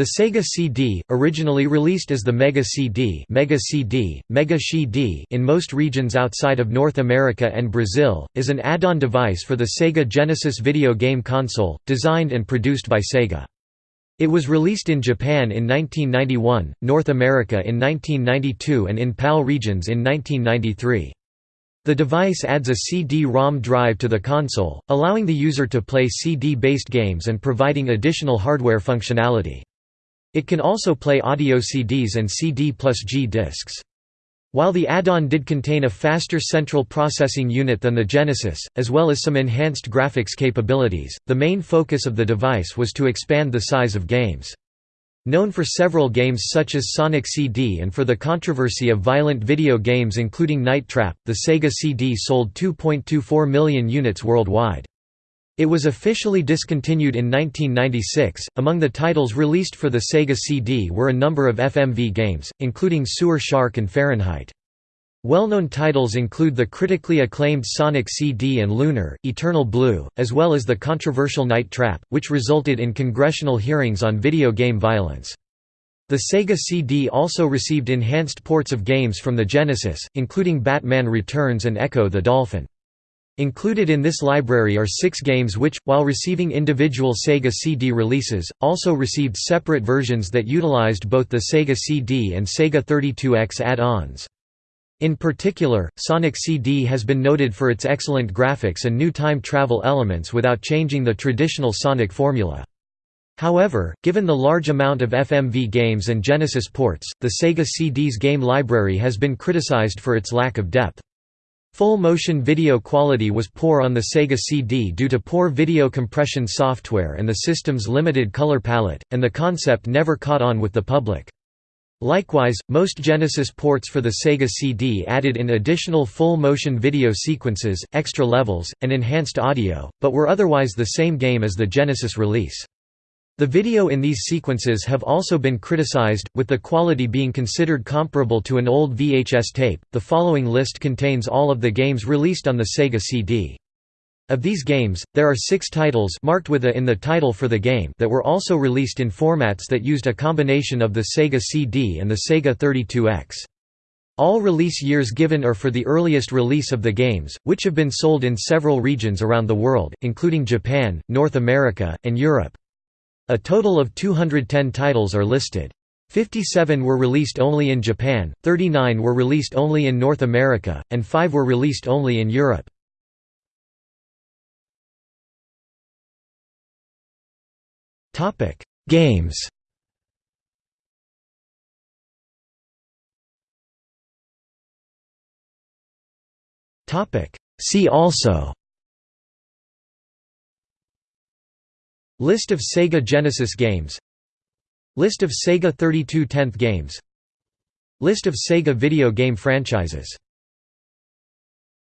The Sega CD, originally released as the Mega CD, Mega CD, Mega CD in most regions outside of North America and Brazil, is an add-on device for the Sega Genesis video game console, designed and produced by Sega. It was released in Japan in 1991, North America in 1992 and in PAL regions in 1993. The device adds a CD-ROM drive to the console, allowing the user to play CD-based games and providing additional hardware functionality. It can also play audio CDs and CD plus G discs. While the add-on did contain a faster central processing unit than the Genesis, as well as some enhanced graphics capabilities, the main focus of the device was to expand the size of games. Known for several games such as Sonic CD and for the controversy of violent video games including Night Trap, the Sega CD sold 2.24 million units worldwide. It was officially discontinued in 1996. Among the titles released for the Sega CD were a number of FMV games, including Sewer Shark and Fahrenheit. Well-known titles include the critically acclaimed Sonic CD and Lunar, Eternal Blue, as well as the controversial Night Trap, which resulted in congressional hearings on video game violence. The Sega CD also received enhanced ports of games from the Genesis, including Batman Returns and Ecco the Dolphin. Included in this library are six games which, while receiving individual Sega CD releases, also received separate versions that utilized both the Sega CD and Sega 32X add-ons. In particular, Sonic CD has been noted for its excellent graphics and new time travel elements without changing the traditional Sonic formula. However, given the large amount of FMV games and Genesis ports, the Sega CD's game library has been criticized for its lack of depth. Full-motion video quality was poor on the Sega CD due to poor video compression software and the system's limited color palette, and the concept never caught on with the public. Likewise, most Genesis ports for the Sega CD added in additional full-motion video sequences, extra levels, and enhanced audio, but were otherwise the same game as the Genesis release. The video in these sequences have also been criticized, with the quality being considered comparable to an old VHS tape. The following list contains all of the games released on the Sega CD. Of these games, there are six titles marked with a in the title for the game that were also released in formats that used a combination of the Sega CD and the Sega 32X. All release years given are for the earliest release of the games, which have been sold in several regions around the world, including Japan, North America, and Europe. A total of 210 titles are listed. 57 were released only in Japan, 39 were released only in North America, and 5 were released only in Europe. Games See also List of Sega Genesis games. List of Sega 32X games. List of Sega video game franchises